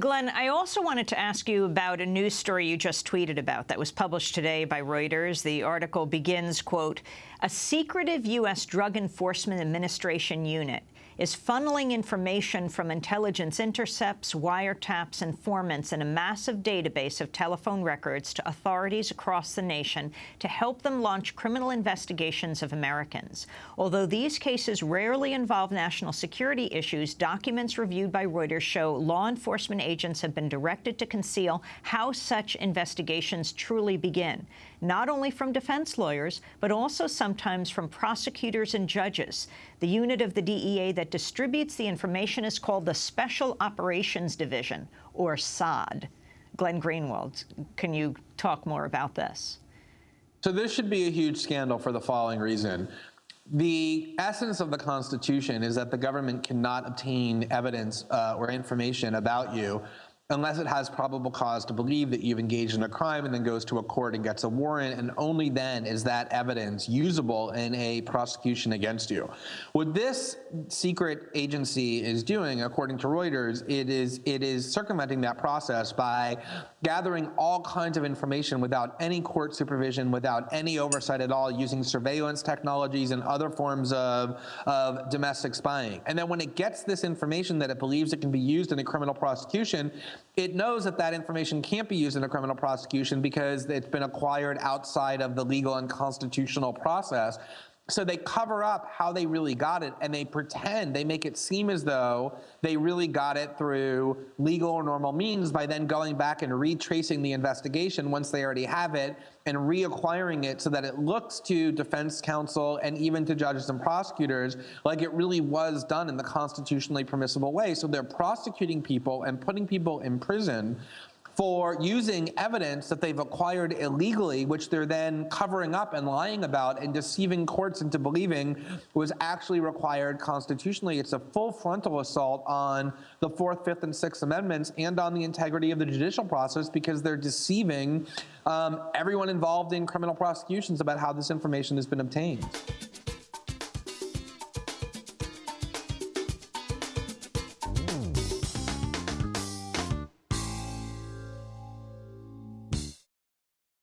Glenn, I also wanted to ask you about a news story you just tweeted about that was published today by Reuters. The article begins, quote, a secretive U.S. Drug Enforcement Administration unit is funneling information from intelligence intercepts, wiretaps, informants, and a massive database of telephone records to authorities across the nation to help them launch criminal investigations of Americans. Although these cases rarely involve national security issues, documents reviewed by Reuters show law enforcement agents have been directed to conceal how such investigations truly begin, not only from defense lawyers, but also sometimes from prosecutors and judges. The unit of the DEA that distributes the information is called the Special Operations Division, or SOD. Glenn Greenwald, can you talk more about this? So this should be a huge scandal for the following reason. The essence of the Constitution is that the government cannot obtain evidence uh, or information about you unless it has probable cause to believe that you've engaged in a crime and then goes to a court and gets a warrant, and only then is that evidence usable in a prosecution against you. What this secret agency is doing, according to Reuters, it is, it is circumventing that process by gathering all kinds of information without any court supervision, without any oversight at all, using surveillance technologies and other forms of, of domestic spying. And then when it gets this information that it believes it can be used in a criminal prosecution, it knows that that information can't be used in a criminal prosecution because it's been acquired outside of the legal and constitutional process. So they cover up how they really got it and they pretend, they make it seem as though they really got it through legal or normal means by then going back and retracing the investigation once they already have it and reacquiring it so that it looks to defense counsel and even to judges and prosecutors like it really was done in the constitutionally permissible way. So they're prosecuting people and putting people in prison for using evidence that they've acquired illegally, which they're then covering up and lying about and deceiving courts into believing was actually required constitutionally. It's a full frontal assault on the Fourth, Fifth, and Sixth Amendments and on the integrity of the judicial process because they're deceiving um, everyone involved in criminal prosecutions about how this information has been obtained.